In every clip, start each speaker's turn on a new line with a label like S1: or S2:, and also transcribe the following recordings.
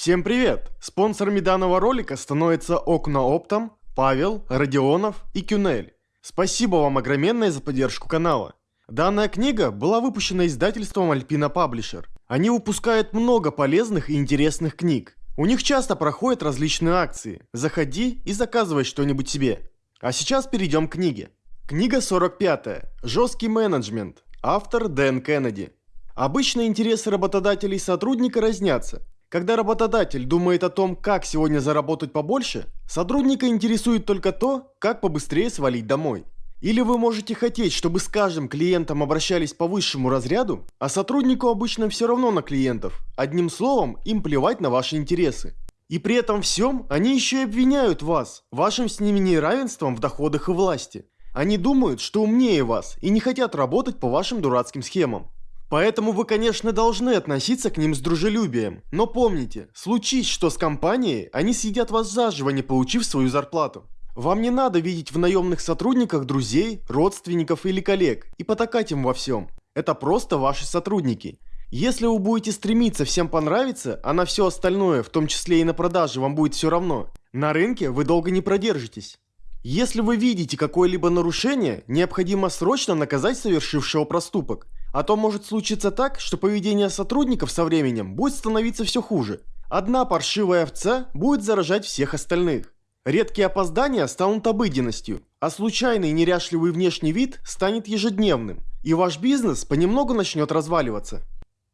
S1: Всем привет! Спонсорами данного ролика становятся Окна Оптом, Павел, Родионов и Кюнель. Спасибо вам огроменное за поддержку канала. Данная книга была выпущена издательством Alpina Publisher. Они выпускают много полезных и интересных книг. У них часто проходят различные акции. Заходи и заказывай что-нибудь себе. А сейчас перейдем к книге. Книга 45. Жесткий менеджмент. Автор Дэн Кеннеди. Обычно интересы работодателей и сотрудника разнятся. Когда работодатель думает о том, как сегодня заработать побольше, сотрудника интересует только то, как побыстрее свалить домой. Или вы можете хотеть, чтобы с каждым клиентом обращались по высшему разряду, а сотруднику обычно все равно на клиентов. Одним словом, им плевать на ваши интересы. И при этом всем они еще и обвиняют вас, вашим с ними неравенством в доходах и власти. Они думают, что умнее вас и не хотят работать по вашим дурацким схемам. Поэтому вы, конечно, должны относиться к ним с дружелюбием. Но помните, случись что с компанией, они съедят вас заживо, не получив свою зарплату. Вам не надо видеть в наемных сотрудниках друзей, родственников или коллег и потакать им во всем. Это просто ваши сотрудники. Если вы будете стремиться всем понравиться, а на все остальное, в том числе и на продаже, вам будет все равно, на рынке вы долго не продержитесь. Если вы видите какое-либо нарушение, необходимо срочно наказать совершившего проступок – а то может случиться так, что поведение сотрудников со временем будет становиться все хуже. Одна паршивая овца будет заражать всех остальных. Редкие опоздания станут обыденностью, а случайный неряшливый внешний вид станет ежедневным, и ваш бизнес понемногу начнет разваливаться.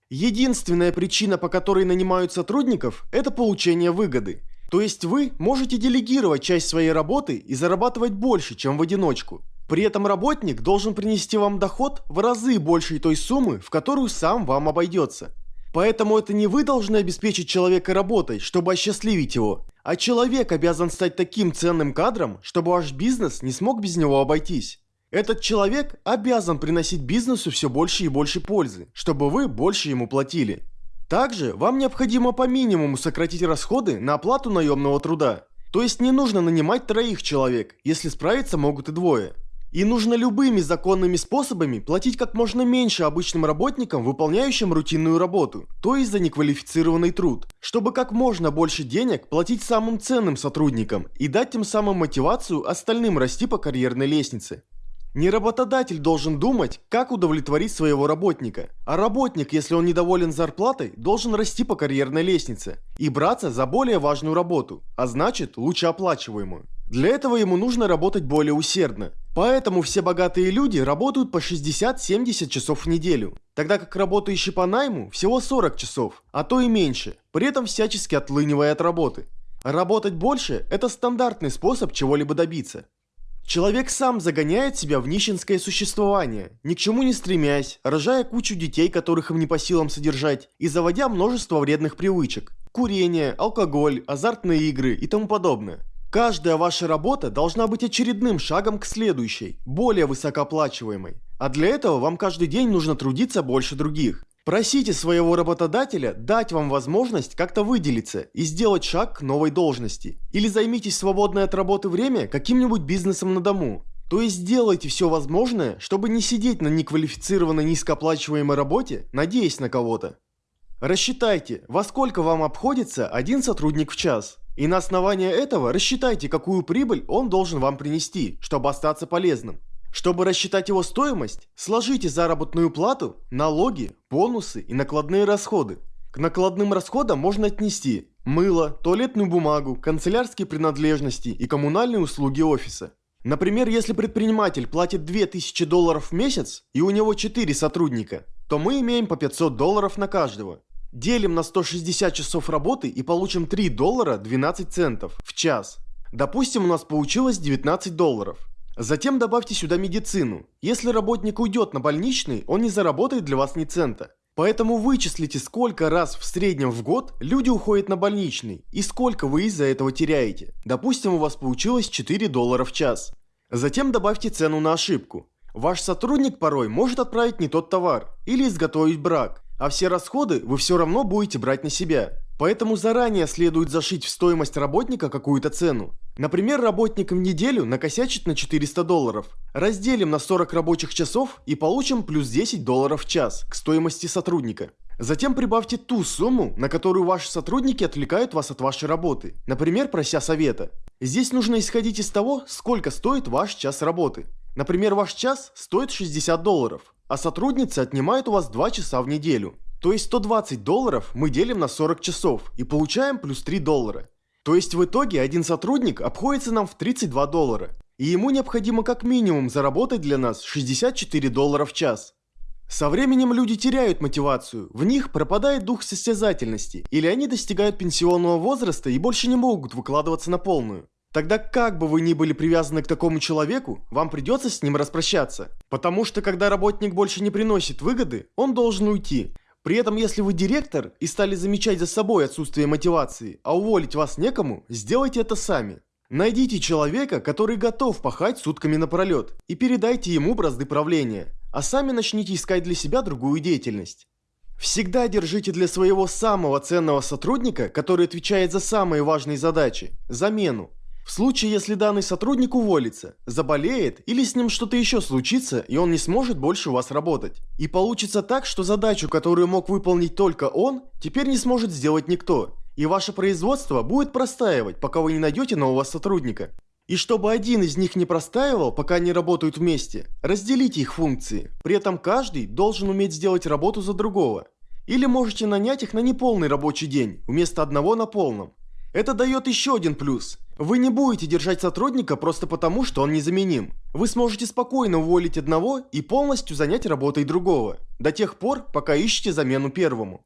S1: Единственная причина, по которой нанимают сотрудников, это получение выгоды. То есть вы можете делегировать часть своей работы и зарабатывать больше, чем в одиночку. При этом работник должен принести вам доход в разы больше той суммы, в которую сам вам обойдется. Поэтому это не вы должны обеспечить человека работой, чтобы осчастливить его, а человек обязан стать таким ценным кадром, чтобы ваш бизнес не смог без него обойтись. Этот человек обязан приносить бизнесу все больше и больше пользы, чтобы вы больше ему платили. Также вам необходимо по минимуму сократить расходы на оплату наемного труда. То есть не нужно нанимать троих человек, если справиться могут и двое. И нужно любыми законными способами платить как можно меньше обычным работникам, выполняющим рутинную работу, то есть за неквалифицированный труд, чтобы как можно больше денег платить самым ценным сотрудникам и дать тем самым мотивацию остальным расти по карьерной лестнице. Не работодатель должен думать, как удовлетворить своего работника, а работник, если он недоволен зарплатой, должен расти по карьерной лестнице и браться за более важную работу, а значит лучше оплачиваемую. Для этого ему нужно работать более усердно. Поэтому все богатые люди работают по 60-70 часов в неделю, тогда как работающие по найму всего 40 часов, а то и меньше, при этом всячески отлынивая от работы. Работать больше – это стандартный способ чего-либо добиться. Человек сам загоняет себя в нищенское существование, ни к чему не стремясь, рожая кучу детей, которых им не по силам содержать, и заводя множество вредных привычек. Курение, алкоголь, азартные игры и тому подобное. Каждая ваша работа должна быть очередным шагом к следующей, более высокооплачиваемой. А для этого вам каждый день нужно трудиться больше других. Просите своего работодателя дать вам возможность как-то выделиться и сделать шаг к новой должности. Или займитесь свободное от работы время каким-нибудь бизнесом на дому. То есть сделайте все возможное, чтобы не сидеть на неквалифицированной низкооплачиваемой работе, надеясь на кого-то. Рассчитайте, во сколько вам обходится один сотрудник в час. И на основании этого рассчитайте, какую прибыль он должен вам принести, чтобы остаться полезным. Чтобы рассчитать его стоимость, сложите заработную плату, налоги, бонусы и накладные расходы. К накладным расходам можно отнести мыло, туалетную бумагу, канцелярские принадлежности и коммунальные услуги офиса. Например, если предприниматель платит 2000 долларов в месяц и у него 4 сотрудника, то мы имеем по 500 долларов на каждого. Делим на 160 часов работы и получим 3 доллара 12 центов в час. Допустим, у нас получилось 19 долларов. Затем добавьте сюда медицину. Если работник уйдет на больничный, он не заработает для вас ни цента. Поэтому вычислите, сколько раз в среднем в год люди уходят на больничный и сколько вы из-за этого теряете. Допустим, у вас получилось 4 доллара в час. Затем добавьте цену на ошибку. Ваш сотрудник порой может отправить не тот товар или изготовить брак, а все расходы вы все равно будете брать на себя. Поэтому заранее следует зашить в стоимость работника какую-то цену. Например, работник в неделю накосячит на 400 долларов. Разделим на 40 рабочих часов и получим плюс 10 долларов в час к стоимости сотрудника. Затем прибавьте ту сумму, на которую ваши сотрудники отвлекают вас от вашей работы, например, прося совета. Здесь нужно исходить из того, сколько стоит ваш час работы. Например, ваш час стоит 60 долларов, а сотрудница отнимает у вас 2 часа в неделю. То есть 120 долларов мы делим на 40 часов и получаем плюс 3 доллара. То есть в итоге один сотрудник обходится нам в 32 доллара. И ему необходимо как минимум заработать для нас 64 доллара в час. Со временем люди теряют мотивацию, в них пропадает дух состязательности, или они достигают пенсионного возраста и больше не могут выкладываться на полную. Тогда как бы вы ни были привязаны к такому человеку, вам придется с ним распрощаться. Потому что когда работник больше не приносит выгоды, он должен уйти. При этом, если вы директор и стали замечать за собой отсутствие мотивации, а уволить вас некому, сделайте это сами. Найдите человека, который готов пахать сутками напролет, и передайте ему бразды правления а сами начните искать для себя другую деятельность. Всегда держите для своего самого ценного сотрудника, который отвечает за самые важные задачи, замену. В случае, если данный сотрудник уволится, заболеет или с ним что-то еще случится, и он не сможет больше у вас работать. И получится так, что задачу, которую мог выполнить только он, теперь не сможет сделать никто. И ваше производство будет простаивать, пока вы не найдете нового сотрудника. И чтобы один из них не простаивал, пока они работают вместе, разделите их функции. При этом каждый должен уметь сделать работу за другого. Или можете нанять их на неполный рабочий день, вместо одного на полном. Это дает еще один плюс. Вы не будете держать сотрудника просто потому, что он незаменим. Вы сможете спокойно уволить одного и полностью занять работой другого. До тех пор, пока ищете замену первому.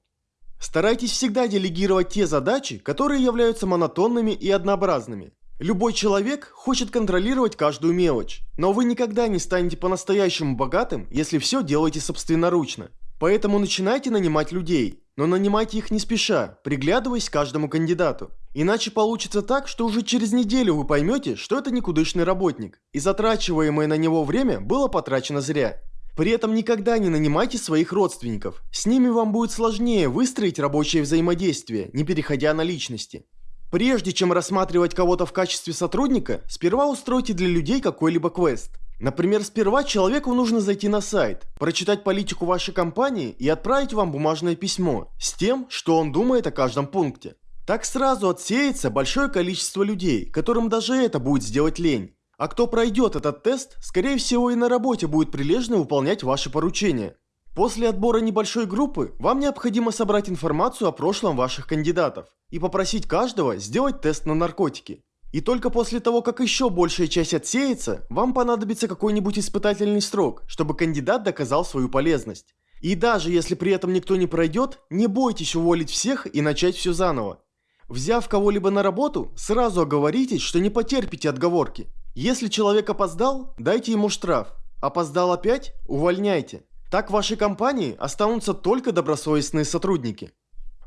S1: Старайтесь всегда делегировать те задачи, которые являются монотонными и однообразными. Любой человек хочет контролировать каждую мелочь, но вы никогда не станете по-настоящему богатым, если все делаете собственноручно. Поэтому начинайте нанимать людей, но нанимайте их не спеша, приглядываясь к каждому кандидату. Иначе получится так, что уже через неделю вы поймете, что это никудышный работник, и затрачиваемое на него время было потрачено зря. При этом никогда не нанимайте своих родственников, с ними вам будет сложнее выстроить рабочее взаимодействие, не переходя на личности. Прежде чем рассматривать кого-то в качестве сотрудника, сперва устройте для людей какой-либо квест. Например, сперва человеку нужно зайти на сайт, прочитать политику вашей компании и отправить вам бумажное письмо с тем, что он думает о каждом пункте. Так сразу отсеется большое количество людей, которым даже это будет сделать лень. А кто пройдет этот тест, скорее всего и на работе будет прилежно выполнять ваши поручения. После отбора небольшой группы вам необходимо собрать информацию о прошлом ваших кандидатов и попросить каждого сделать тест на наркотики. И только после того, как еще большая часть отсеется, вам понадобится какой-нибудь испытательный срок, чтобы кандидат доказал свою полезность. И даже если при этом никто не пройдет, не бойтесь уволить всех и начать все заново. Взяв кого-либо на работу, сразу оговоритесь, что не потерпите отговорки. Если человек опоздал, дайте ему штраф. Опоздал опять – увольняйте. Так в вашей компании останутся только добросовестные сотрудники.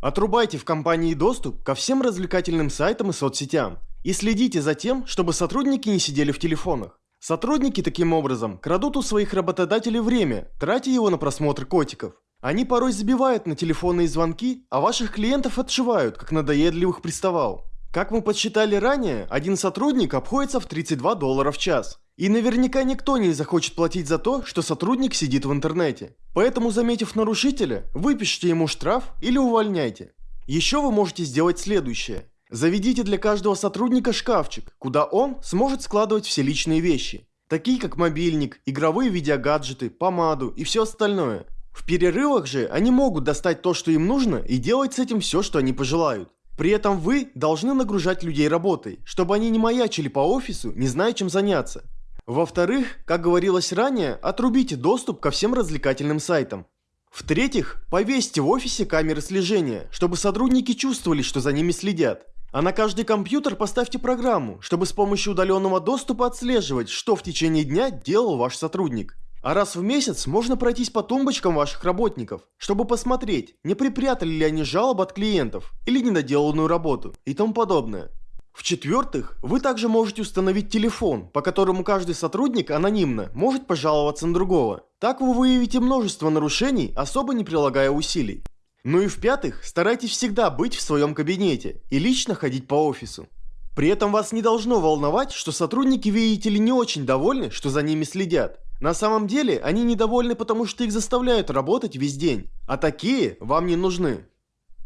S1: Отрубайте в компании доступ ко всем развлекательным сайтам и соцсетям. И следите за тем, чтобы сотрудники не сидели в телефонах. Сотрудники таким образом крадут у своих работодателей время, тратя его на просмотр котиков. Они порой забивают на телефонные звонки, а ваших клиентов отшивают, как надоедливых приставал. Как мы подсчитали ранее, один сотрудник обходится в 32 доллара в час. И наверняка никто не захочет платить за то, что сотрудник сидит в интернете. Поэтому, заметив нарушителя, выпишите ему штраф или увольняйте. Еще вы можете сделать следующее. Заведите для каждого сотрудника шкафчик, куда он сможет складывать все личные вещи. Такие как мобильник, игровые видеогаджеты, помаду и все остальное. В перерывах же они могут достать то, что им нужно и делать с этим все, что они пожелают. При этом вы должны нагружать людей работой, чтобы они не маячили по офису, не зная чем заняться. Во-вторых, как говорилось ранее, отрубите доступ ко всем развлекательным сайтам. В-третьих, повесьте в офисе камеры слежения, чтобы сотрудники чувствовали, что за ними следят. А на каждый компьютер поставьте программу, чтобы с помощью удаленного доступа отслеживать, что в течение дня делал ваш сотрудник. А раз в месяц можно пройтись по тумбочкам ваших работников, чтобы посмотреть, не припрятали ли они жалоб от клиентов или недоделанную работу и тому подобное. В-четвертых, вы также можете установить телефон, по которому каждый сотрудник анонимно может пожаловаться на другого. Так вы выявите множество нарушений, особо не прилагая усилий. Ну и в-пятых, старайтесь всегда быть в своем кабинете и лично ходить по офису. При этом вас не должно волновать, что сотрудники, видите ли, не очень довольны, что за ними следят. На самом деле, они недовольны, потому что их заставляют работать весь день, а такие вам не нужны.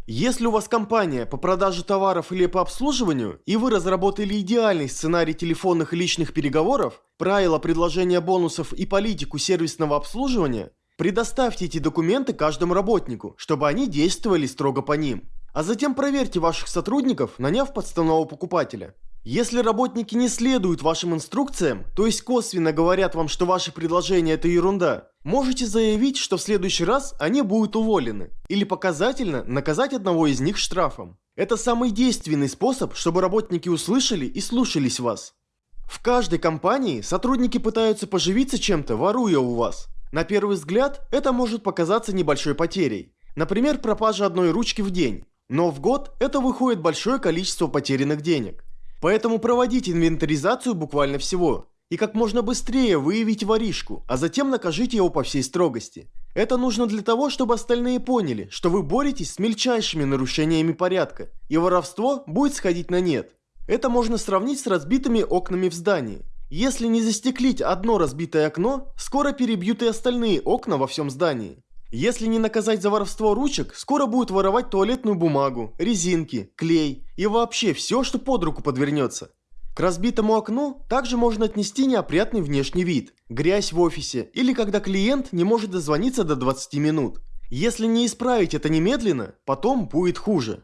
S1: Если у вас компания по продаже товаров или по обслуживанию, и вы разработали идеальный сценарий телефонных и личных переговоров, правила предложения бонусов и политику сервисного обслуживания, предоставьте эти документы каждому работнику, чтобы они действовали строго по ним. А затем проверьте ваших сотрудников, наняв подставного покупателя. Если работники не следуют вашим инструкциям, то есть косвенно говорят вам, что ваши предложения это ерунда, можете заявить, что в следующий раз они будут уволены. Или показательно наказать одного из них штрафом. Это самый действенный способ, чтобы работники услышали и слушались вас. В каждой компании сотрудники пытаются поживиться чем-то, воруя у вас. На первый взгляд, это может показаться небольшой потерей. Например, пропажа одной ручки в день. Но в год это выходит большое количество потерянных денег. Поэтому проводите инвентаризацию буквально всего. И как можно быстрее выявите воришку, а затем накажите его по всей строгости. Это нужно для того, чтобы остальные поняли, что вы боретесь с мельчайшими нарушениями порядка, и воровство будет сходить на нет. Это можно сравнить с разбитыми окнами в здании. Если не застеклить одно разбитое окно, скоро перебьют и остальные окна во всем здании. Если не наказать за воровство ручек, скоро будут воровать туалетную бумагу, резинки, клей и вообще все, что под руку подвернется. К разбитому окну также можно отнести неопрятный внешний вид, грязь в офисе или когда клиент не может дозвониться до 20 минут. Если не исправить это немедленно, потом будет хуже.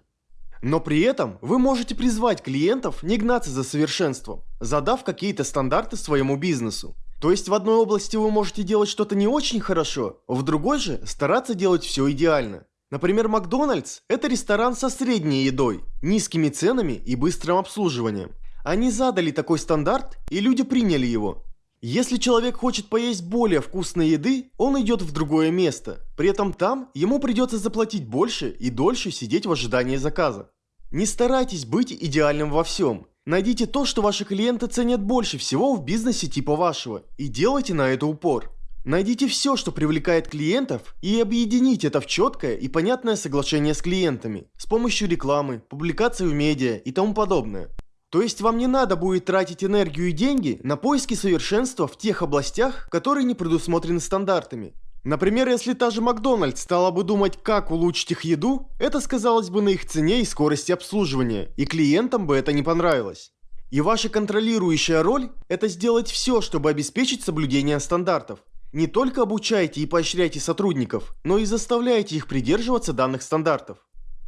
S1: Но при этом вы можете призвать клиентов не гнаться за совершенством, задав какие-то стандарты своему бизнесу. То есть в одной области вы можете делать что-то не очень хорошо, в другой же стараться делать все идеально. Например, Макдональдс – это ресторан со средней едой, низкими ценами и быстрым обслуживанием. Они задали такой стандарт, и люди приняли его. Если человек хочет поесть более вкусной еды, он идет в другое место. При этом там ему придется заплатить больше и дольше сидеть в ожидании заказа. Не старайтесь быть идеальным во всем. Найдите то, что ваши клиенты ценят больше всего в бизнесе типа вашего, и делайте на это упор. Найдите все, что привлекает клиентов, и объедините это в четкое и понятное соглашение с клиентами с помощью рекламы, публикаций в медиа и тому подобное. То есть вам не надо будет тратить энергию и деньги на поиски совершенства в тех областях, которые не предусмотрены стандартами. Например, если та же Макдональдс стала бы думать, как улучшить их еду, это сказалось бы на их цене и скорости обслуживания, и клиентам бы это не понравилось. И ваша контролирующая роль – это сделать все, чтобы обеспечить соблюдение стандартов. Не только обучайте и поощряйте сотрудников, но и заставляйте их придерживаться данных стандартов.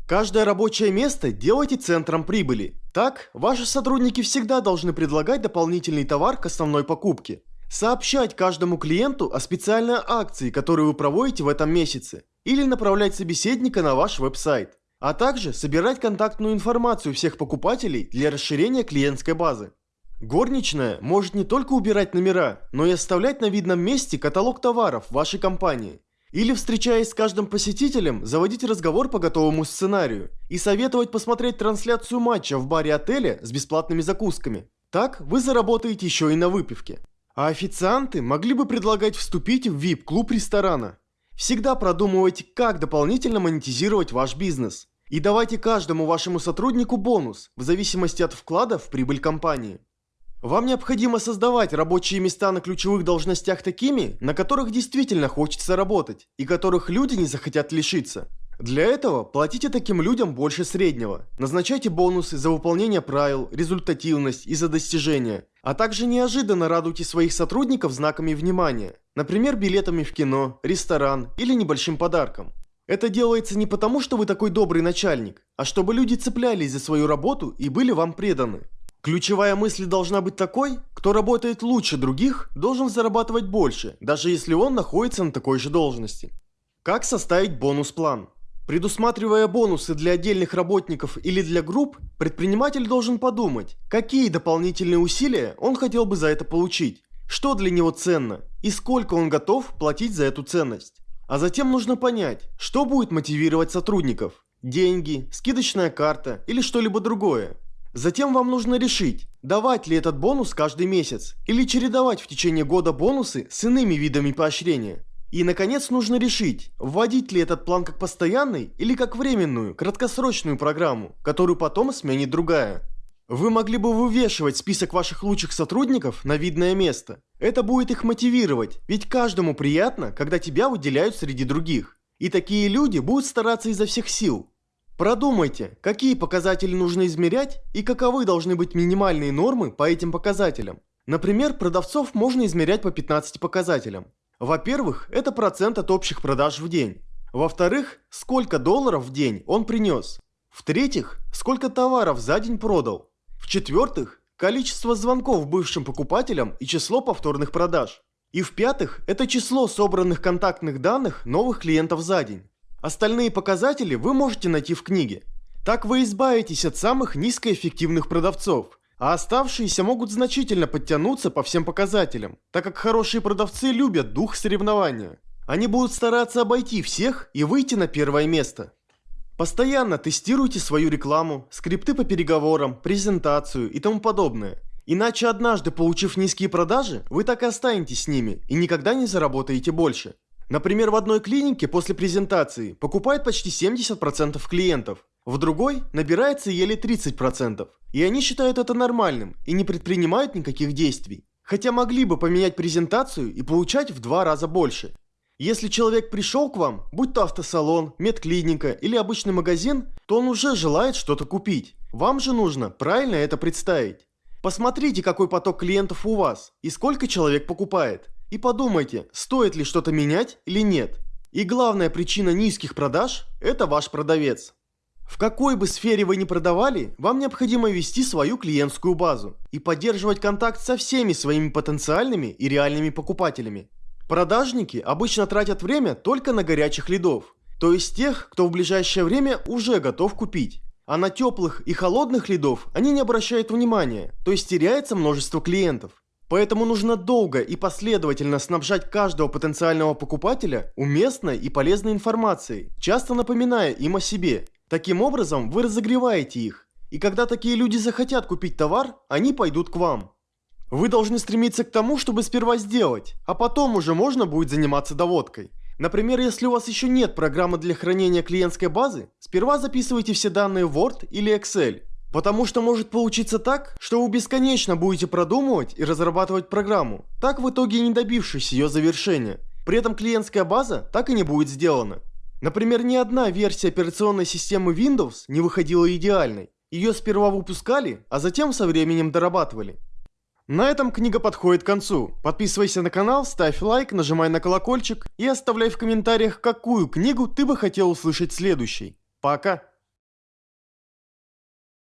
S1: Каждое рабочее место делайте центром прибыли. Так, ваши сотрудники всегда должны предлагать дополнительный товар к основной покупке. Сообщать каждому клиенту о специальной акции, которую вы проводите в этом месяце, или направлять собеседника на ваш веб-сайт, а также собирать контактную информацию всех покупателей для расширения клиентской базы. Горничная может не только убирать номера, но и оставлять на видном месте каталог товаров вашей компании. Или, встречаясь с каждым посетителем, заводить разговор по готовому сценарию и советовать посмотреть трансляцию матча в баре отеля с бесплатными закусками. Так вы заработаете еще и на выпивке. А официанты могли бы предлагать вступить в VIP-клуб ресторана. Всегда продумывайте, как дополнительно монетизировать ваш бизнес. И давайте каждому вашему сотруднику бонус, в зависимости от вклада в прибыль компании. Вам необходимо создавать рабочие места на ключевых должностях такими, на которых действительно хочется работать, и которых люди не захотят лишиться. Для этого платите таким людям больше среднего. Назначайте бонусы за выполнение правил, результативность и за достижения. А также неожиданно радуйте своих сотрудников знаками внимания. Например, билетами в кино, ресторан или небольшим подарком. Это делается не потому, что вы такой добрый начальник, а чтобы люди цеплялись за свою работу и были вам преданы. Ключевая мысль должна быть такой, кто работает лучше других, должен зарабатывать больше, даже если он находится на такой же должности. Как составить бонус-план? Предусматривая бонусы для отдельных работников или для групп, предприниматель должен подумать, какие дополнительные усилия он хотел бы за это получить, что для него ценно и сколько он готов платить за эту ценность. А затем нужно понять, что будет мотивировать сотрудников – деньги, скидочная карта или что-либо другое. Затем вам нужно решить, давать ли этот бонус каждый месяц или чередовать в течение года бонусы с иными видами поощрения. И, наконец, нужно решить, вводить ли этот план как постоянный или как временную, краткосрочную программу, которую потом сменит другая. Вы могли бы вывешивать список ваших лучших сотрудников на видное место. Это будет их мотивировать, ведь каждому приятно, когда тебя выделяют среди других. И такие люди будут стараться изо всех сил. Продумайте, какие показатели нужно измерять и каковы должны быть минимальные нормы по этим показателям. Например, продавцов можно измерять по 15 показателям. Во-первых, это процент от общих продаж в день. Во-вторых, сколько долларов в день он принес. В-третьих, сколько товаров за день продал. В-четвертых, количество звонков бывшим покупателям и число повторных продаж. И в-пятых, это число собранных контактных данных новых клиентов за день. Остальные показатели вы можете найти в книге. Так вы избавитесь от самых низкоэффективных продавцов, а оставшиеся могут значительно подтянуться по всем показателям, так как хорошие продавцы любят дух соревнования. Они будут стараться обойти всех и выйти на первое место. Постоянно тестируйте свою рекламу, скрипты по переговорам, презентацию и тому подобное. Иначе однажды, получив низкие продажи, вы так и останетесь с ними и никогда не заработаете больше. Например, в одной клинике после презентации покупает почти 70% клиентов, в другой набирается еле 30%. И они считают это нормальным и не предпринимают никаких действий. Хотя могли бы поменять презентацию и получать в два раза больше. Если человек пришел к вам, будь то автосалон, медклиника или обычный магазин, то он уже желает что-то купить. Вам же нужно правильно это представить. Посмотрите, какой поток клиентов у вас и сколько человек покупает. И подумайте, стоит ли что-то менять или нет. И главная причина низких продаж – это ваш продавец. В какой бы сфере вы ни продавали, вам необходимо вести свою клиентскую базу и поддерживать контакт со всеми своими потенциальными и реальными покупателями. Продажники обычно тратят время только на горячих лидов, то есть тех, кто в ближайшее время уже готов купить. А на теплых и холодных лидов они не обращают внимания, то есть теряется множество клиентов. Поэтому нужно долго и последовательно снабжать каждого потенциального покупателя уместной и полезной информацией, часто напоминая им о себе. Таким образом вы разогреваете их. И когда такие люди захотят купить товар, они пойдут к вам. Вы должны стремиться к тому, чтобы сперва сделать, а потом уже можно будет заниматься доводкой. Например, если у вас еще нет программы для хранения клиентской базы, сперва записывайте все данные в Word или Excel. Потому что может получиться так, что вы бесконечно будете продумывать и разрабатывать программу, так в итоге не добившись ее завершения. При этом клиентская база так и не будет сделана. Например, ни одна версия операционной системы Windows не выходила идеальной. Ее сперва выпускали, а затем со временем дорабатывали. На этом книга подходит к концу. Подписывайся на канал, ставь лайк, нажимай на колокольчик и оставляй в комментариях, какую книгу ты бы хотел услышать следующей. Пока!